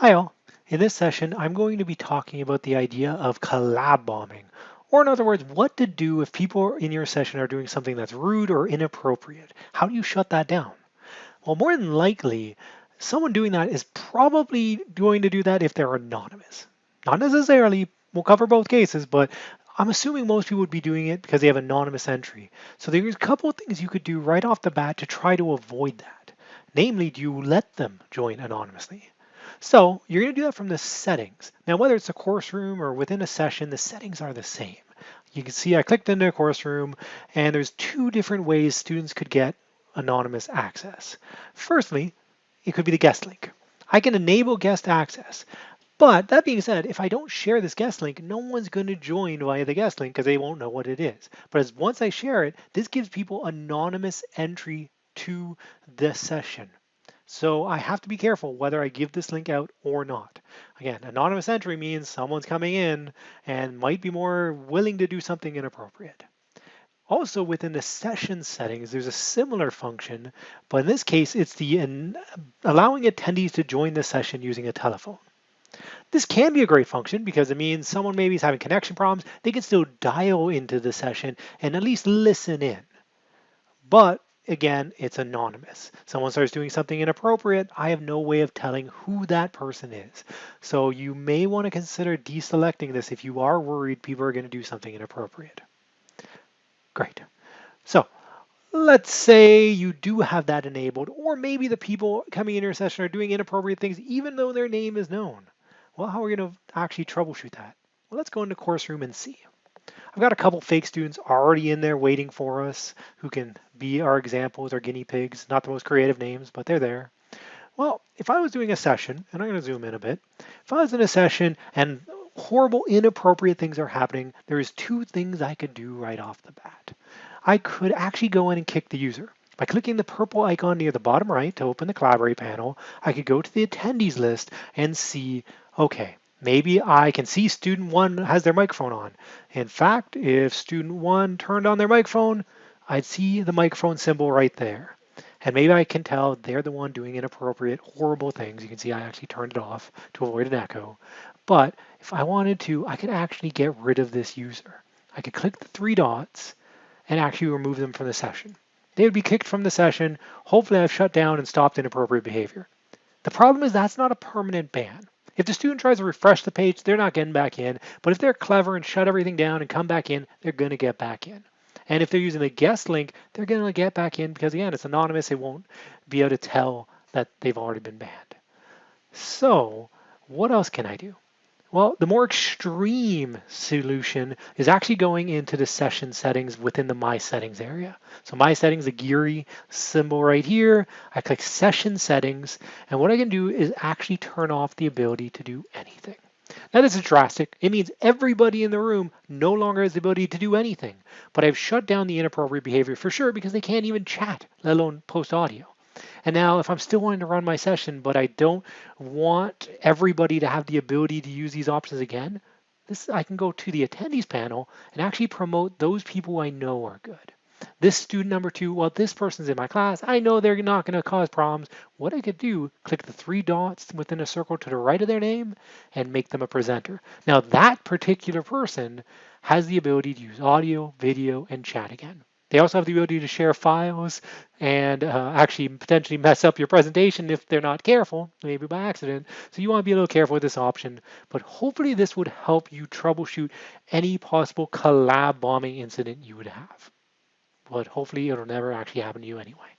Hi all. In this session, I'm going to be talking about the idea of collab bombing, or in other words, what to do if people in your session are doing something that's rude or inappropriate. How do you shut that down? Well, more than likely, someone doing that is probably going to do that if they're anonymous. Not necessarily, we'll cover both cases, but I'm assuming most people would be doing it because they have anonymous entry. So there's a couple of things you could do right off the bat to try to avoid that. Namely, do you let them join anonymously? So you're going to do that from the settings. Now, whether it's a course room or within a session, the settings are the same. You can see I clicked into a course room and there's two different ways students could get anonymous access. Firstly, it could be the guest link. I can enable guest access. But that being said, if I don't share this guest link, no one's going to join via the guest link because they won't know what it is. But as once I share it, this gives people anonymous entry to the session. So I have to be careful whether I give this link out or not. Again, anonymous entry means someone's coming in and might be more willing to do something inappropriate. Also within the session settings, there's a similar function, but in this case, it's the allowing attendees to join the session using a telephone. This can be a great function because it means someone maybe is having connection problems. They can still dial into the session and at least listen in. But again, it's anonymous. Someone starts doing something inappropriate, I have no way of telling who that person is. So you may want to consider deselecting this if you are worried people are going to do something inappropriate. Great. So let's say you do have that enabled, or maybe the people coming in your session are doing inappropriate things even though their name is known. Well, how are we going to actually troubleshoot that? Well, let's go into course room and see. I've got a couple fake students already in there waiting for us who can be our examples, our guinea pigs, not the most creative names, but they're there. Well, if I was doing a session, and I'm going to zoom in a bit, if I was in a session and horrible, inappropriate things are happening, there's two things I could do right off the bat. I could actually go in and kick the user. By clicking the purple icon near the bottom right to open the Collaborate panel, I could go to the attendees list and see, okay, Maybe I can see student one has their microphone on. In fact, if student one turned on their microphone, I'd see the microphone symbol right there. And maybe I can tell they're the one doing inappropriate, horrible things. You can see I actually turned it off to avoid an echo. But if I wanted to, I could actually get rid of this user. I could click the three dots and actually remove them from the session. They would be kicked from the session. Hopefully I've shut down and stopped inappropriate behavior. The problem is that's not a permanent ban. If the student tries to refresh the page, they're not getting back in. But if they're clever and shut everything down and come back in, they're going to get back in. And if they're using the guest link, they're going to get back in because, again, it's anonymous. They won't be able to tell that they've already been banned. So what else can I do? Well, the more extreme solution is actually going into the session settings within the My Settings area. So My Settings, the Geary symbol right here, I click Session Settings, and what I can do is actually turn off the ability to do anything. Now this is drastic. It means everybody in the room no longer has the ability to do anything, but I've shut down the inappropriate behavior for sure because they can't even chat, let alone post audio. And now if I'm still wanting to run my session, but I don't want everybody to have the ability to use these options again, this I can go to the attendees panel and actually promote those people I know are good. This student number two, well, this person's in my class. I know they're not going to cause problems. What I could do, click the three dots within a circle to the right of their name and make them a presenter. Now that particular person has the ability to use audio, video, and chat again. They also have the ability to share files and uh, actually potentially mess up your presentation if they're not careful, maybe by accident. So you want to be a little careful with this option, but hopefully this would help you troubleshoot any possible collab bombing incident you would have. But hopefully it'll never actually happen to you anyway.